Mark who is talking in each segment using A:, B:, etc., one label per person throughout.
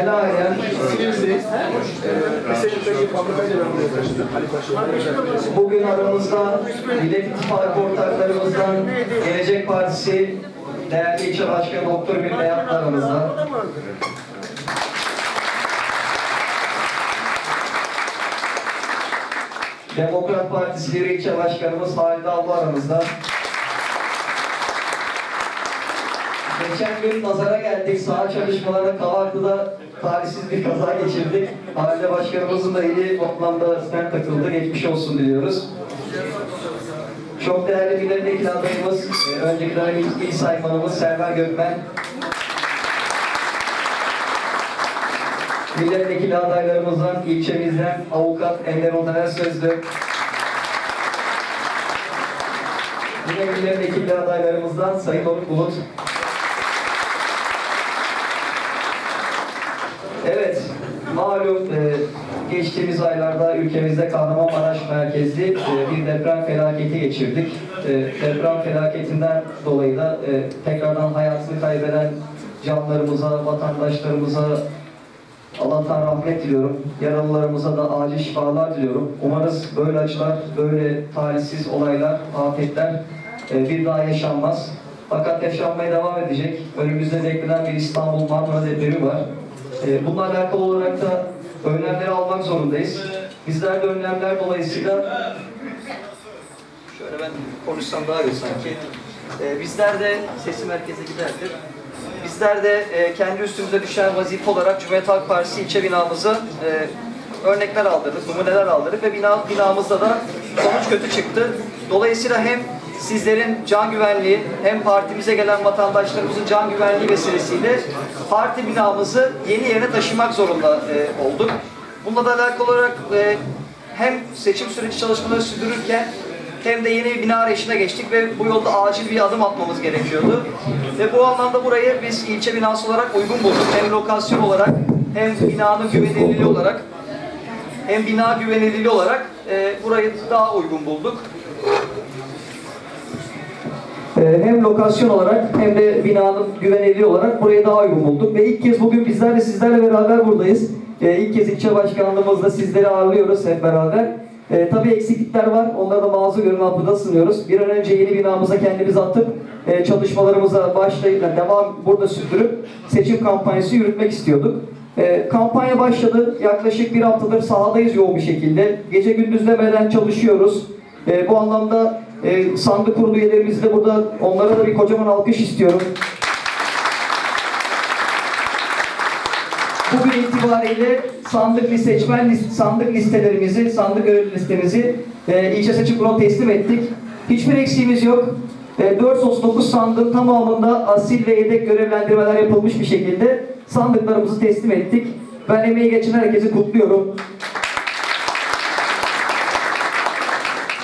A: Alayen Bugün aramızda Millet İttifakı ortaklarımızdan Gelecek Partisi değerli ilçe başkanı Doktor Ümit Beyat da aramızda. Demokrat Partisi bir ilçe başkanımız Halide Abla aramızda. Geçen gün nazara geldik. Saha çalışmalarında Kavaklı'da talihsiz bir kaza geçirdik. Halide Başkanımızın da eli toplamda stent takıldı. Geçmiş olsun diliyoruz. Çok değerli milletvekili adayımız, e, önceki dönem il, il saymanımız Server Gökmen. Milletvekili adaylarımızdan ilçemizden avukat Ender Ontaner Sözlü. Yine milletvekili adaylarımızdan Sayın Doruk Bulut. Evet, malum e, geçtiğimiz aylarda ülkemizde Kahramanmaraş merkezli e, bir deprem felaketi geçirdik. E, deprem felaketinden dolayı da e, tekrardan hayatını kaybeden canlarımıza, vatandaşlarımıza Allah'tan rahmet diliyorum. Yaralılarımıza da acil şifalar diliyorum. Umarız böyle acılar, böyle talihsiz olaylar, afetler e, bir daha yaşanmaz. Fakat yaşanmaya devam edecek. Önümüzde beklenen bir İstanbul Marmara depremi var. E, Bununla alakalı olarak da önlemleri almak zorundayız. Bizler de önlemler dolayısıyla şöyle ben konuşsam daha iyi sanki. E, Bizler de sesi merkeze giderdir. Bizler de e, kendi üstümüze düşen vazife olarak Cumhuriyet Halk Partisi ilçe binamızı e, örnekler aldırdık, numuneler aldırdık ve bina, binamızda da sonuç kötü çıktı. Dolayısıyla hem sizlerin can güvenliği hem partimize gelen vatandaşlarımızın can güvenliği vesilesiyle parti binamızı yeni yerine taşımak zorunda e, olduk. Bununla da alakalı olarak e, hem seçim süreci çalışmaları sürdürürken hem de yeni bir bina arayışına geçtik ve bu yolda acil bir adım atmamız gerekiyordu. Ve bu anlamda burayı biz ilçe binası olarak uygun bulduk. Hem lokasyon olarak hem binanın güvenilirliği olarak hem bina güvenilirliği olarak e, burayı daha uygun bulduk. Ee, hem lokasyon olarak hem de binanın güvenilirliği olarak burayı daha uygun bulduk. Ve ilk kez bugün bizler de sizlerle beraber buradayız. Ee, ilk kez ilçe başkanlığımızda sizleri ağırlıyoruz hep beraber. Ee, tabii eksiklikler var. Onları da mazur görün altında sınıyoruz. Bir an önce yeni binamıza kendimizi atıp e, çalışmalarımıza başlayıp yani devam burada sürdürüp seçim kampanyası yürütmek istiyorduk. E, kampanya başladı. Yaklaşık bir haftadır sahadayız yoğun bir şekilde. Gece gündüz demeden çalışıyoruz. E, bu anlamda e, sandık kurulu üyelerimizi de burada onlara da bir kocaman alkış istiyorum. Bugün itibariyle sandık liste, seçmen list, sandık listelerimizi, sandık görevli listemizi e, ilçe seçim kuruluna teslim ettik. Hiçbir eksiğimiz yok. E, 439 sandığın tamamında asil ve yedek görevlendirmeler yapılmış bir şekilde sandıklarımızı teslim ettik. Ben emeği geçen herkesi kutluyorum.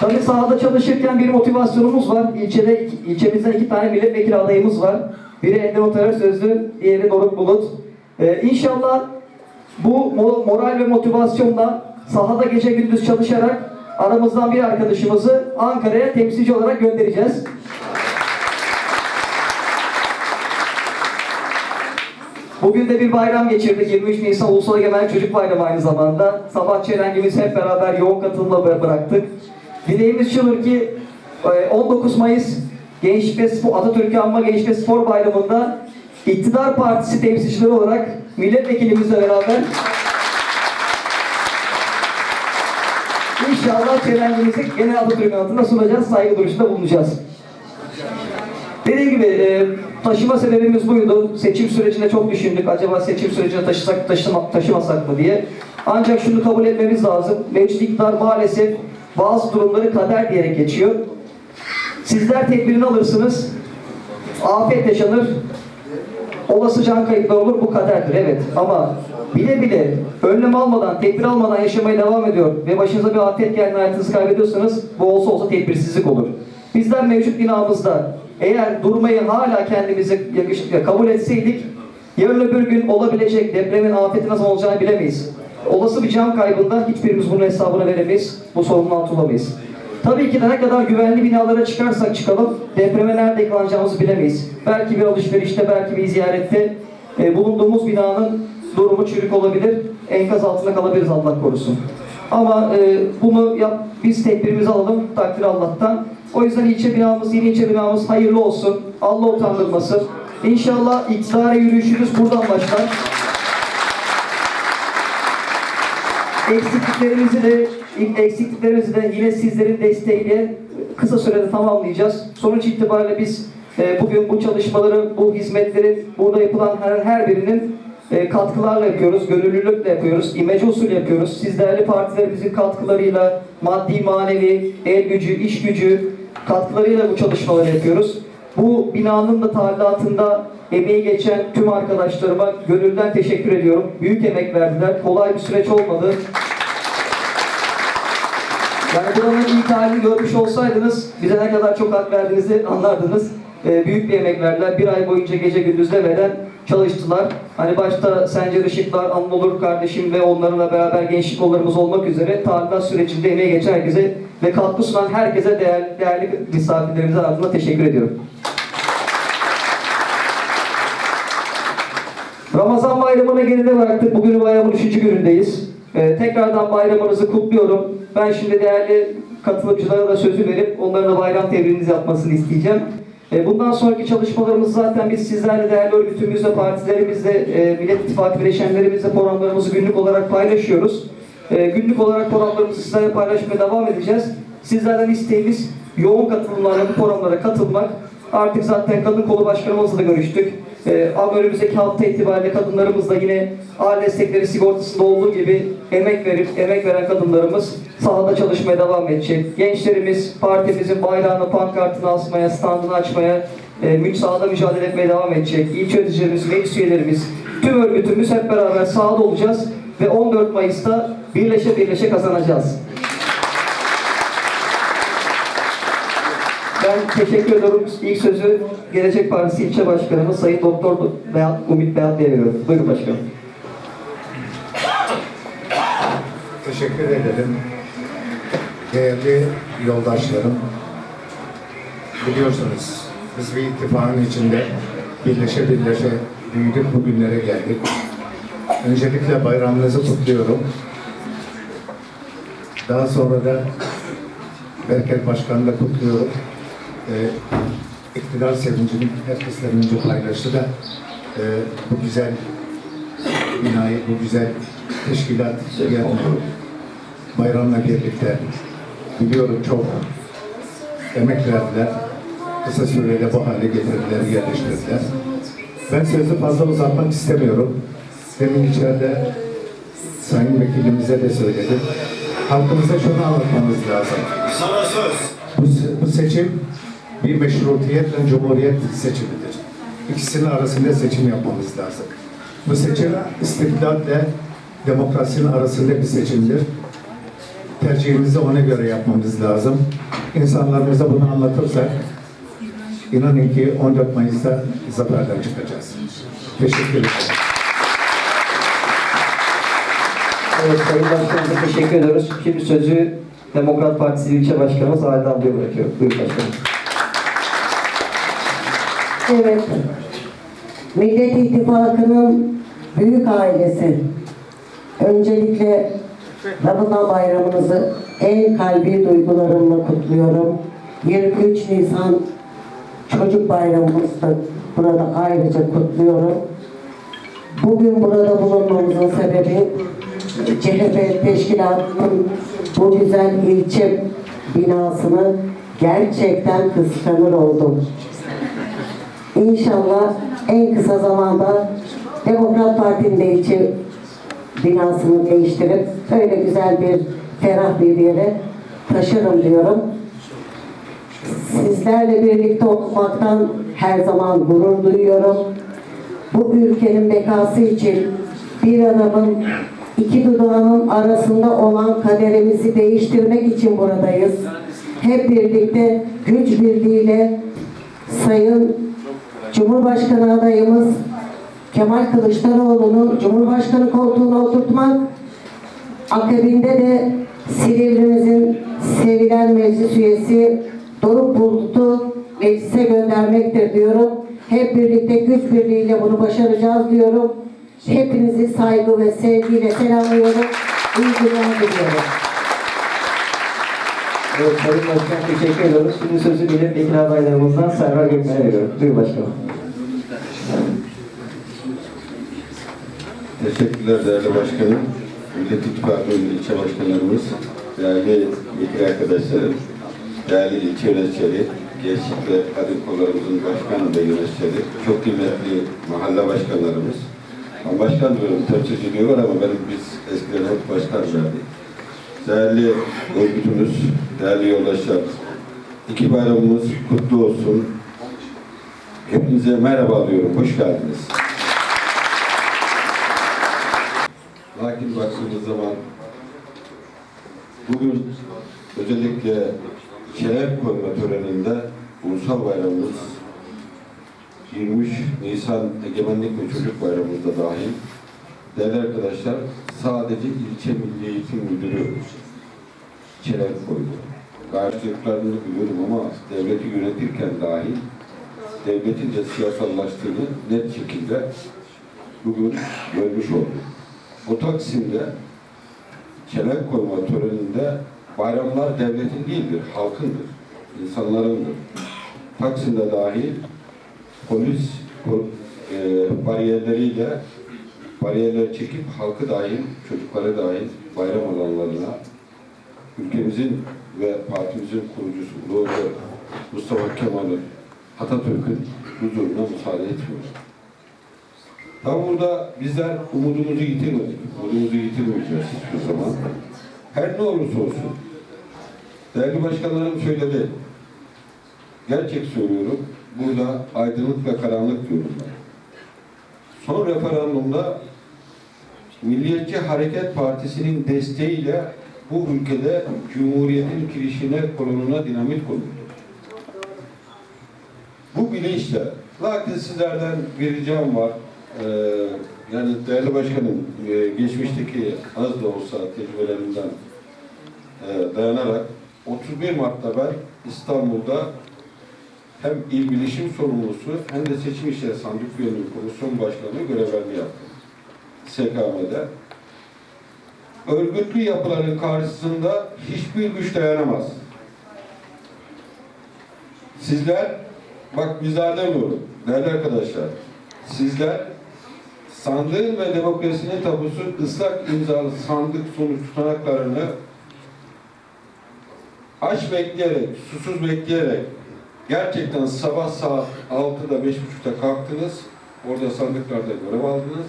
A: Tabii sahada çalışırken bir motivasyonumuz var. İlçede, ilçemizde iki tane milletvekili adayımız var. Biri Ender Otarar Sözlü, diğeri Doruk Bulut. Ee, inşallah bu mo- moral ve motivasyonla sahada gece gündüz çalışarak aramızdan bir arkadaşımızı Ankara'ya temsilci olarak göndereceğiz. Bugün de bir bayram geçirdik. 23 Nisan Ulusal Egemenlik Çocuk Bayramı aynı zamanda. Sabah çelengimizi hep beraber yoğun katılımla bı- bıraktık. Dileğimiz şudur ki e, 19 Mayıs Gençlik ve Spor, Atatürk'ü Anma Gençlik ve Spor Bayramı'nda iktidar partisi temsilcileri olarak milletvekilimizle beraber İnşallah çelengimizi gene Atatürk'ün adına sunacağız, saygı duruşunda bulunacağız. Dediğim gibi e, taşıma sebebimiz buydu. Seçim sürecinde çok düşündük. Acaba seçim sürecine taşısak taşıma, taşımasak mı diye. Ancak şunu kabul etmemiz lazım. Mevcut iktidar maalesef bazı durumları kader diyerek geçiyor. Sizler tedbirini alırsınız. Afet yaşanır. Olası can kayıpları olur. Bu kaderdir. Evet. Ama bile bile önlem almadan, tedbir almadan yaşamaya devam ediyor ve başınıza bir afet geldiğinde hayatınızı kaybediyorsanız bu olsa olsa tedbirsizlik olur. Bizler mevcut binamızda eğer durmayı hala kendimize yakışıklı kabul etseydik yarın öbür gün olabilecek depremin afeti nasıl olacağını bilemeyiz. Olası bir can kaybında hiçbirimiz bunun hesabını veremeyiz. Bu sorumluluğu altı Tabii ki de ne kadar güvenli binalara çıkarsak çıkalım depreme nerede yakalanacağımızı bilemeyiz. Belki bir alışverişte, belki bir ziyarette e, bulunduğumuz binanın durumu çürük olabilir. Enkaz altında kalabiliriz Allah korusun. Ama e, bunu yap, biz tedbirimizi alalım takdir Allah'tan. O yüzden ilçe binamız, yeni ilçe binamız hayırlı olsun. Allah utandırmasın. İnşallah iktidara yürüyüşümüz buradan başlar. Eksikliklerimizi de eksikliklerimizi de yine sizlerin desteğiyle kısa sürede tamamlayacağız. Sonuç itibariyle biz e, bugün bu çalışmaları, bu hizmetlerin burada yapılan her, her birinin e, katkılarla yapıyoruz, gönüllülükle yapıyoruz, imece usulü yapıyoruz. Siz değerli partilerimizin katkılarıyla, maddi, manevi, el gücü, iş gücü katkılarıyla bu çalışmaları yapıyoruz. Bu binanın da tadilatında emeği geçen tüm arkadaşlarıma gönülden teşekkür ediyorum. Büyük emek verdiler. Kolay bir süreç olmadı. Yani buranın ilk halini görmüş olsaydınız bize ne kadar çok hak verdiğinizi anlardınız. Ee, büyük bir emek verdiler. Bir ay boyunca gece gündüz demeden çalıştılar. Hani başta Sencer Işıklar, Anadolu kardeşim ve onlarla beraber gençlik kollarımız olmak üzere tadilat sürecinde emeği geçen herkese ve katkı sunan herkese değerli, değerli misafirlerimize adına teşekkür ediyorum. Ramazan bayramını geride bıraktık. Bugün bayramın üçüncü günündeyiz. Ee, tekrardan bayramınızı kutluyorum. Ben şimdi değerli katılımcılara da sözü verip onların da bayram tebrinizi yapmasını isteyeceğim. Ee, bundan sonraki çalışmalarımız zaten biz sizlerle değerli örgütümüzle, partilerimizle, e, Millet İttifakı bileşenlerimizle programlarımızı günlük olarak paylaşıyoruz. Ee, günlük olarak programlarımızı sizlerle paylaşmaya devam edeceğiz. Sizlerden isteğimiz yoğun katılımlarla bu programlara katılmak. Artık zaten kadın kolu başkanımızla da görüştük. Ee, ama önümüzdeki hafta itibariyle kadınlarımızla yine aile destekleri sigortasında olduğu gibi emek verip emek veren kadınlarımız sahada çalışmaya devam edecek. Gençlerimiz partimizin bayrağını, pankartını asmaya, standını açmaya, e, müc sahada mücadele etmeye devam edecek. İlçe yöneticilerimiz, meclis üyelerimiz, tüm örgütümüz hep beraber sahada olacağız ve 14 Mayıs'ta birleşe birleşe kazanacağız. Ben teşekkür ediyorum. İlk sözü Gelecek Partisi İlçe Başkanımız Sayın Doktor Beyat, Umut Beyat Bey'e veriyorum. Buyurun başkanım.
B: Teşekkür ederim. Değerli yoldaşlarım, biliyorsunuz biz bir ittifakın içinde birleşe birleşe büyüdük bugünlere geldik. Öncelikle bayramınızı kutluyorum. Daha sonra da Berker Başkan'ı da kutluyorum. Ee, iktidar sevincini herkesle önce paylaştı da e, bu güzel binayı, bu güzel teşkilat yani bayramla birlikte biliyorum çok emek verdiler. Kısa sürede bu hale getirdiler, yerleştirdiler. Ben sözü fazla uzatmak istemiyorum. Demin içeride Sayın Vekilimize de söyledim. Halkımıza şunu anlatmamız lazım.
C: Sana söz.
B: Bu, bu seçim bir meşrutiyetle cumhuriyet seçimidir. İkisinin arasında seçim yapmamız lazım. Bu seçim istiklalle demokrasinin arasında bir seçimdir. Tercihimizi ona göre yapmamız lazım. İnsanlarımıza bunu anlatırsak inanın ki 14 Mayıs'ta zaferden çıkacağız. Teşekkür ederim.
A: Evet Sayın Başkanımıza teşekkür ediyoruz. Şimdi sözü Demokrat Partisi İlçe Başkanımız Halide ablaya bırakıyorum. Buyurun başkanım.
D: Evet. Millet İttifakı'nın büyük ailesi. Öncelikle Ramazan bayramınızı en kalbi duygularımla kutluyorum. 23 Nisan Çocuk Bayramımızı da burada ayrıca kutluyorum. Bugün burada bulunmamızın sebebi CHP Teşkilatı'nın bu güzel ilçe binasını gerçekten kıskanır oldum. İnşallah en kısa zamanda Demokrat Parti'nin de ilçe binasını değiştirip öyle güzel bir ferah bir yere taşırım diyorum. Sizlerle birlikte olmaktan her zaman gurur duyuyorum. Bu ülkenin bekası için bir adamın iki dudağının arasında olan kaderimizi değiştirmek için buradayız. Hep birlikte güç birliğiyle Sayın Cumhurbaşkanı adayımız Kemal Kılıçdaroğlu'nu Cumhurbaşkanı koltuğuna oturtmak, akabinde de Silivri'mizin sevilen meclis üyesi Doruk Bulut'u meclise göndermektir diyorum. Hep birlikte güç birliğiyle bunu başaracağız diyorum. Hepinizi saygı ve sevgiyle selamlıyorum. İyi günler diliyorum.
A: Evet Sayın Başkan teşekkür ediyoruz. Şimdi sözü milletvekili adaylarımızdan Serra Gökmen'e veriyorum. Buyur başkanım.
C: Teşekkürler değerli başkanım. Millet İttifakı ilçe başkanlarımız, değerli vekil arkadaşlarım, değerli ilçe yöneticileri, gençlik ve kadın kollarımızın başkanı ve yöneticileri, çok kıymetli mahalle başkanlarımız. Ben başkan diyorum, temsilci diyorlar ama benim biz eskiden hep başkan verdik. Değerli örgütümüz, değerli yoldaşlar, iki bayramımız kutlu olsun. Hepinize merhaba diyorum, hoş geldiniz. Lakin baktığımız zaman bugün özellikle şeref koyma töreninde ulusal bayramımız 23 Nisan Egemenlik ve Çocuk Bayramımız da dahil değerli arkadaşlar sadece ilçe milli eğitim müdürü şeref koydu. Karşılıklarını biliyorum ama devleti yönetirken dahil devletin de siyasallaştığını net şekilde bugün görmüş olduk. O Taksim'de çelenk koyma töreninde bayramlar devletin değildir, halkındır, insanlarındır. Taksim'de dahil polis e, bariyerleriyle bariyerler çekip halkı dahil, çocukları dahil bayram alanlarına ülkemizin ve partimizin kurucusu Önder Mustafa Kemal'in Atatürk'ün huzuruna müsaade etmiyor. Tabi burada bizler umudumuzu yitirmedik. Umudumuzu yitirmeyeceğiz hiçbir zaman. Her ne olursa olsun. Değerli başkanlarım söyledi. Gerçek söylüyorum. Burada aydınlık ve karanlık diyorum ben. Son referandumda Milliyetçi Hareket Partisi'nin desteğiyle bu ülkede Cumhuriyet'in kirişine, kolonuna dinamit konuldu. Bu bilinçle, lakin sizlerden bir ricam var. Ee, yani değerli başkanım, e, geçmişteki az da olsa tecrübelerimden e, dayanarak 31 Mart'ta ben İstanbul'da hem il bilişim sorumlusu hem de seçim işleri sandık üyeliği komisyon başkanlığı görevlerini yaptım. SKM'de. Örgütlü yapıların karşısında hiçbir güç dayanamaz. Sizler, bak bizler demiyorum, değerli arkadaşlar, sizler sandığın ve demokrasinin tabusu ıslak imzalı sandık sonuç tutanaklarını aç bekleyerek, susuz bekleyerek gerçekten sabah saat 6'da 5.30'da kalktınız, orada sandıklarda görev aldınız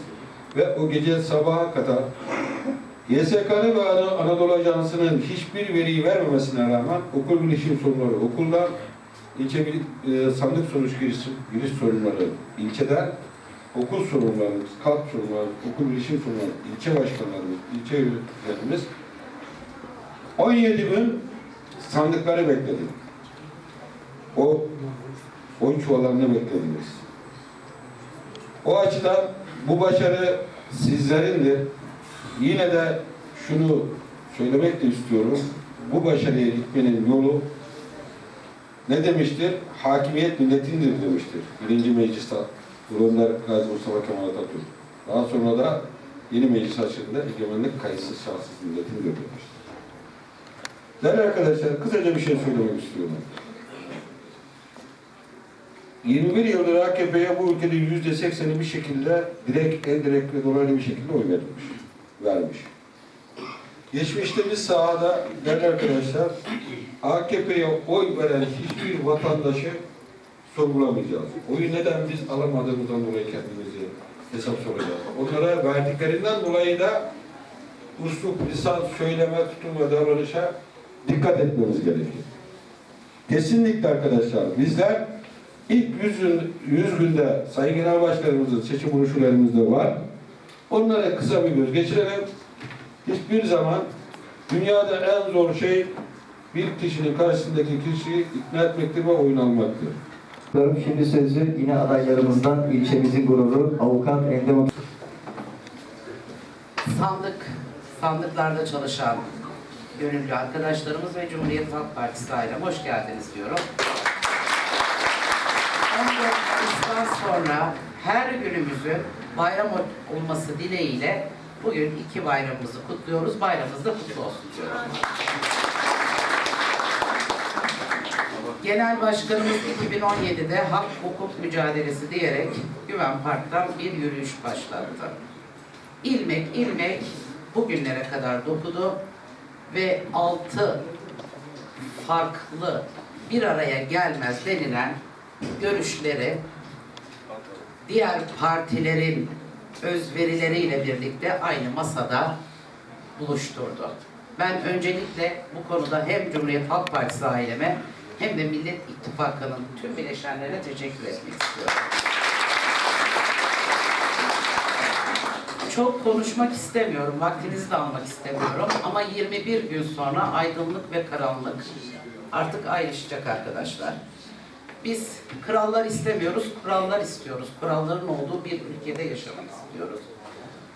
C: ve o gece sabaha kadar YSK'nın ve Ana- Anadolu Ajansı'nın hiçbir veriyi vermemesine rağmen okul bilişim sorunları okulda, ilçe bil- e, sandık sonuç giriş, giriş sorunları ilçeden, okul sorunlarımız, kalp sorunları, okul bilişim sorunları, ilçe başkanlarımız, ilçe yönetimimiz 17 gün sandıkları bekledik. O oy çuvallarını beklediniz. O açıdan bu başarı sizlerindir. Yine de şunu söylemek de istiyorum. Bu başarıya gitmenin yolu ne demiştir? Hakimiyet milletindir demiştir. Birinci mecliste Önder Gazi Mustafa Kemal Atatürk. Daha sonra da yeni meclis açılında egemenlik kayıtsız şartsız milletindir demiştir. Değerli arkadaşlar kısaca bir şey söylemek istiyorum. 21 yıldır AKP'ye bu ülkede yüzde sekseni bir şekilde direkt, indirekt ve dolaylı bir şekilde oy verilmiş, vermiş. Geçmişte biz sahada değerli arkadaşlar AKP'ye oy veren hiçbir vatandaşı sorgulamayacağız. Oyu neden biz alamadığımızdan dolayı kendimizi hesap soracağız. Onlara verdiklerinden dolayı da uslup, lisan, söyleme, tutum ve davranışa dikkat etmemiz gerekiyor. Kesinlikle arkadaşlar bizler ilk 100, gün, 100 günde Sayın Genel Başkanımızın seçim buluşularımızda var. Onlara kısa bir göz geçirelim. Hiçbir zaman dünyada en zor şey bir kişinin karşısındaki kişiyi ikna etmektir ve oyun almaktır.
A: Şimdi sözü yine adaylarımızdan ilçemizin gururu Avukat Endem
E: sandık, sandıklarda çalışan gönüllü arkadaşlarımız ve Cumhuriyet Halk Partisi ailem hoş geldiniz diyorum. 14 Mayıs'tan sonra her günümüzün bayram ol- olması dileğiyle bugün iki bayramımızı kutluyoruz. Bayramımız da kutlu olsun diyorum. Genel Başkanımız 2017'de hak hukuk mücadelesi diyerek Güven Park'tan bir yürüyüş başlattı. İlmek ilmek bugünlere kadar dokudu ve altı farklı bir araya gelmez denilen görüşleri diğer partilerin özverileriyle birlikte aynı masada buluşturdu. Ben öncelikle bu konuda hem Cumhuriyet Halk Partisi aileme hem de Millet İttifakı'nın tüm bileşenlerine teşekkür etmek istiyorum. Çok konuşmak istemiyorum, vaktinizi de almak istemiyorum ama 21 gün sonra aydınlık ve karanlık artık ayrışacak arkadaşlar. Biz krallar istemiyoruz, kurallar istiyoruz. Kuralların olduğu bir ülkede yaşamak istiyoruz.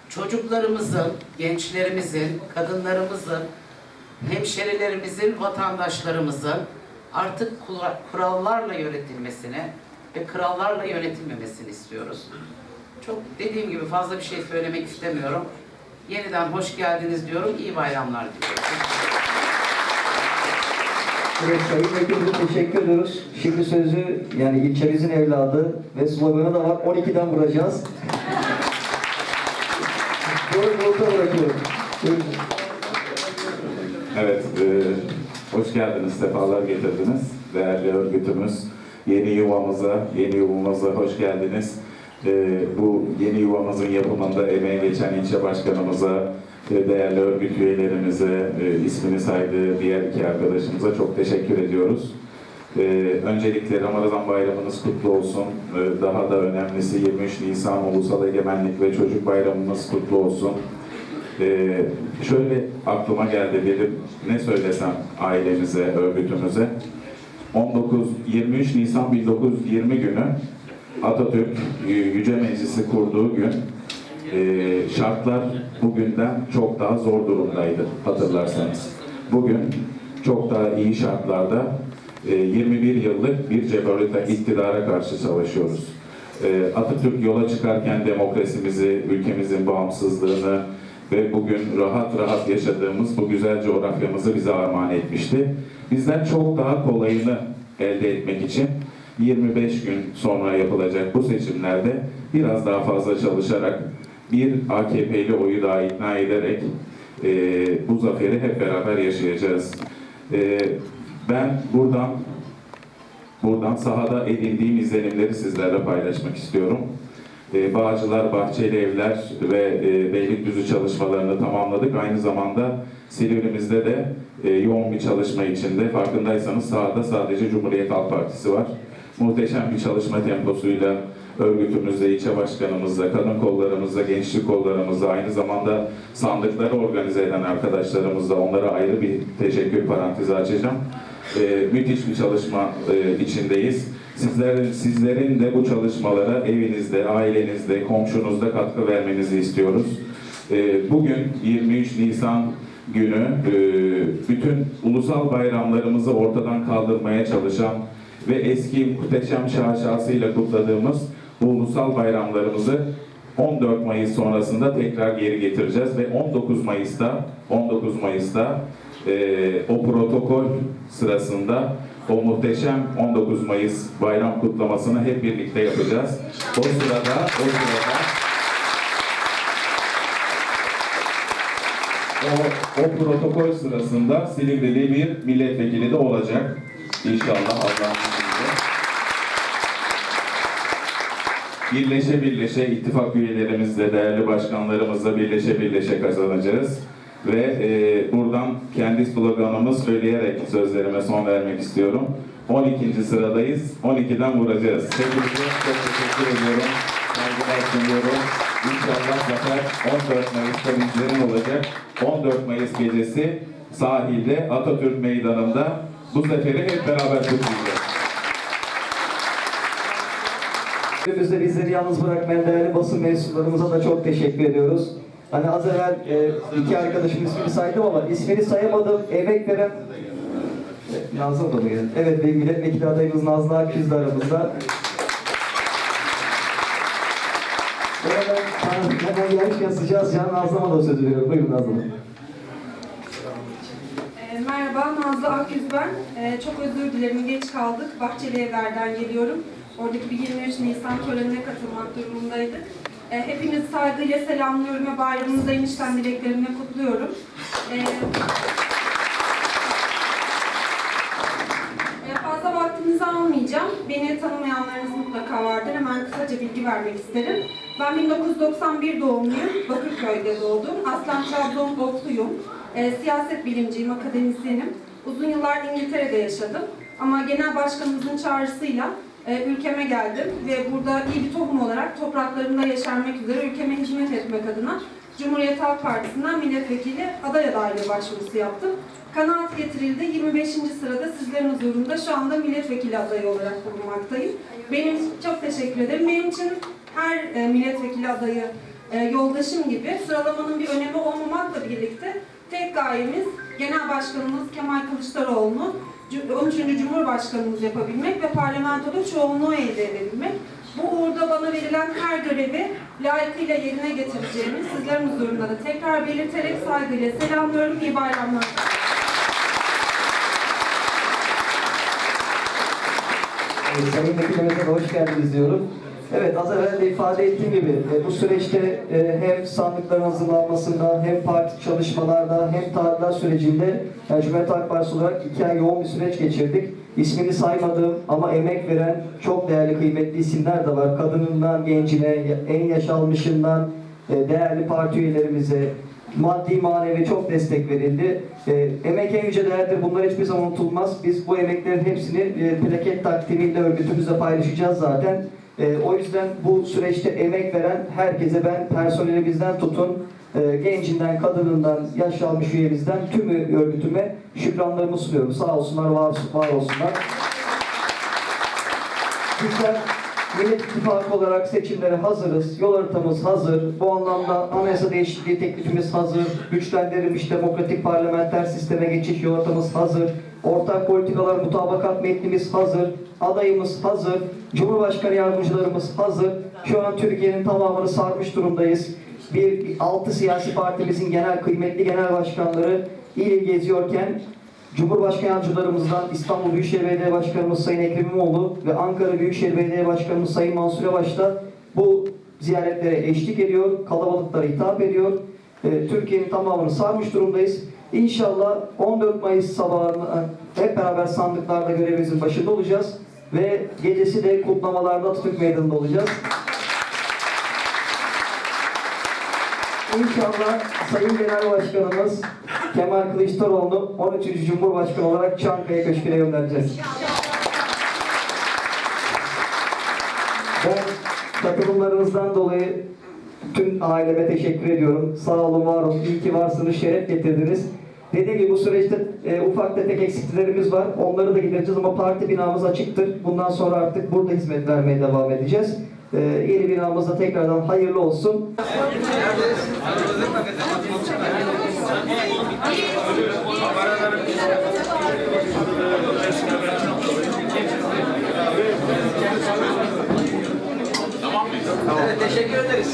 E: Çocuklarımızın, gençlerimizin, kadınlarımızın, hemşerilerimizin, vatandaşlarımızın artık kura- kurallarla yönetilmesini ve krallarla yönetilmemesini istiyoruz. Çok dediğim gibi fazla bir şey söylemek istemiyorum. Yeniden hoş geldiniz diyorum. İyi bayramlar diliyorum.
A: Evet Sayın Vekilimize teşekkür ediyoruz. Şimdi sözü yani ilçemizin evladı ve sloganı da var. 12'den vuracağız.
F: Evet, e, hoş geldiniz, sefalar getirdiniz. Değerli örgütümüz, yeni yuvamıza, yeni yuvamıza hoş geldiniz. E, bu yeni yuvamızın yapımında emeği geçen ilçe başkanımıza, değerli örgüt üyelerimize, e, ismini saydığı diğer iki arkadaşımıza çok teşekkür ediyoruz. E, öncelikle Ramazan bayramınız kutlu olsun. E, daha da önemlisi 23 Nisan Ulusal Egemenlik ve Çocuk Bayramımız kutlu olsun. Şöyle aklıma geldi dedim ne söylesem ailemize, örgütümüze. 19 23 Nisan 1920 günü Atatürk Yüce Meclisi kurduğu gün e, şartlar bugünden çok daha zor durumdaydı hatırlarsanız. Bugün çok daha iyi şartlarda e, 21 yıllık bir cebalite iktidara karşı savaşıyoruz. E, Atatürk yola çıkarken demokrasimizi, ülkemizin bağımsızlığını ve bugün rahat rahat yaşadığımız bu güzel coğrafyamızı bize armağan etmişti. Bizden çok daha kolayını elde etmek için 25 gün sonra yapılacak bu seçimlerde biraz daha fazla çalışarak bir AKP'li oyu daha ikna ederek e, bu zaferi hep beraber yaşayacağız. E, ben buradan Buradan sahada edindiğim izlenimleri sizlerle paylaşmak istiyorum. Ee, Bağcılar, Bahçeli Evler ve e, Beylikdüzü çalışmalarını tamamladık. Aynı zamanda Silivri'mizde de e, yoğun bir çalışma içinde. Farkındaysanız sahada sadece Cumhuriyet Halk Partisi var. Muhteşem bir çalışma temposuyla örgütümüzle, ilçe başkanımızla, kadın kollarımızla, gençlik kollarımızla, aynı zamanda sandıkları organize eden arkadaşlarımızla onlara ayrı bir teşekkür parantezi açacağım. Ee, müthiş bir çalışma e, içindeyiz. Sizlerin, sizlerin de bu çalışmalara evinizde, ailenizde, komşunuzda katkı vermenizi istiyoruz. Ee, bugün 23 Nisan günü e, bütün ulusal bayramlarımızı ortadan kaldırmaya çalışan ve eski muhteşem şaşasıyla kutladığımız bu ulusal bayramlarımızı 14 Mayıs sonrasında tekrar geri getireceğiz ve 19 Mayıs'ta 19 Mayıs'ta e, o protokol sırasında o muhteşem 19 Mayıs bayram kutlamasını hep birlikte yapacağız. O sırada o sırada o, o protokol sırasında Silivri'li bir milletvekili de olacak. İnşallah Allah'ın Birleşe birleşe ittifak üyelerimizle, değerli başkanlarımızla birleşe birleşe kazanacağız. Ve e, buradan kendi sloganımı söyleyerek sözlerime son vermek istiyorum. 12. sıradayız, 12'den vuracağız. Hepinize çok teşekkür ediyorum. Saygılar sunuyorum. İnşallah zafer 14 Mayıs'ta bizlerin olacak. 14 Mayıs gecesi sahilde Atatürk Meydanı'nda bu zaferi hep beraber kutlayacağız.
A: Günümüzde bizleri yalnız bırakmayan değerli basın mensuplarımıza da çok teşekkür ediyoruz. Hani az evvel e, iki arkadaşım ismini saydım ama ismini sayamadım. Emek veren Nazım da mı geldi? Evet, benim milletvekili adayımız Nazlı Akgüz aramızda. Hemen gelmişken sıcağı sıcağına Nazlı'ma da söz veriyorum. Buyurun Nazlı.
G: E, Merhaba, Nazlı Akyüz ben. E, çok özür dilerim, geç kaldık. Bahçeli Evler'den geliyorum. Oradaki bir 23 Nisan törenine katılmak durumundaydık. E, hepinizi saygıyla selamlıyorum ve bayramınızı enişten dileklerimle kutluyorum. E, e, fazla vaktinizi almayacağım. Beni tanımayanlarınız mutlaka vardır. Hemen kısaca bilgi vermek isterim. Ben 1991 doğumluyum. Bakırköy'de doğdum. Aslan Trabzon Bokluyum. E, siyaset bilimciyim, akademisyenim. Uzun yıllar İngiltere'de yaşadım. Ama genel başkanımızın çağrısıyla e, ülkeme geldim ve burada iyi bir tohum olarak topraklarımda yeşermek üzere ülkeme hizmet etmek adına Cumhuriyet Halk Partisi'nden milletvekili aday adaylığı başvurusu yaptım. Kanaat getirildi. 25. sırada sizlerin huzurunda şu anda milletvekili adayı olarak bulunmaktayım. Benim çok teşekkür ederim. Benim için her e, milletvekili adayı e, yoldaşım gibi sıralamanın bir önemi olmamakla birlikte tek gayemiz Genel Başkanımız Kemal Kılıçdaroğlu'nu Cu- 13. Cumhurbaşkanımız yapabilmek ve parlamentoda çoğunluğu elde edebilmek. Bu uğurda bana verilen her görevi layıkıyla yerine getireceğimi sizlerin huzurunda da tekrar belirterek saygıyla selamlıyorum. İyi bayramlar.
A: Evet, Sayın de hoş geldiniz diyorum. Evet, az evvel de ifade ettiğim gibi e, bu süreçte e, hem sandıkların hazırlanmasında, hem parti çalışmalarda, hem tadilat sürecinde yani Cumhuriyet Halk Partisi olarak iki ay yoğun bir süreç geçirdik. İsmini saymadığım ama emek veren çok değerli, kıymetli isimler de var. Kadınından gencine, en yaş almışından e, değerli parti üyelerimize, maddi manevi çok destek verildi. E, emek en yüce değerdir. Bunlar hiçbir zaman unutulmaz. Biz bu emeklerin hepsini e, plaket takdimiyle örgütümüzle paylaşacağız zaten. E, o yüzden bu süreçte emek veren herkese ben personelimizden tutun, e, gencinden, kadınından, yaş almış üyemizden tüm örgütüme şükranlarımı sunuyorum. Sağ olsunlar, var, var olsunlar. Bizler Millet İttifakı olarak seçimlere hazırız. Yol haritamız hazır. Bu anlamda anayasa değişikliği teklifimiz hazır. Güçlendirilmiş demokratik parlamenter sisteme geçiş yol haritamız hazır. Ortak politikalar mutabakat metnimiz hazır. Adayımız hazır. Cumhurbaşkanı yardımcılarımız hazır. Şu an Türkiye'nin tamamını sarmış durumdayız. Bir altı siyasi partimizin genel kıymetli genel başkanları il geziyorken Cumhurbaşkanı yardımcılarımızdan İstanbul Büyükşehir Belediye Başkanımız Sayın Ekrem İmamoğlu ve Ankara Büyükşehir Belediye Başkanımız Sayın Mansur Yavaş da bu ziyaretlere eşlik ediyor, kalabalıklara hitap ediyor. Ee, Türkiye'nin tamamını sarmış durumdayız. İnşallah 14 Mayıs sabahına hep beraber sandıklarda görevimizin başında olacağız ve gecesi de kutlamalarda Atatürk Meydanı'nda olacağız. İnşallah Sayın Genel Başkanımız Kemal Kılıçdaroğlu'nu 13. Cumhurbaşkanı olarak Çankaya Köşkü'ne göndereceğiz. Ben katılımlarınızdan dolayı tüm aileme teşekkür ediyorum. Sağ olun, var olun. İyi ki varsınız, şeref getirdiniz. Dediğim gibi bu süreçte e, ufak tefek eksikliklerimiz var. Onları da gidereceğiz ama parti binamız açıktır. Bundan sonra artık burada hizmet vermeye devam edeceğiz. E, yeni binamızda tekrardan hayırlı olsun.
E: Evet, teşekkür ederiz.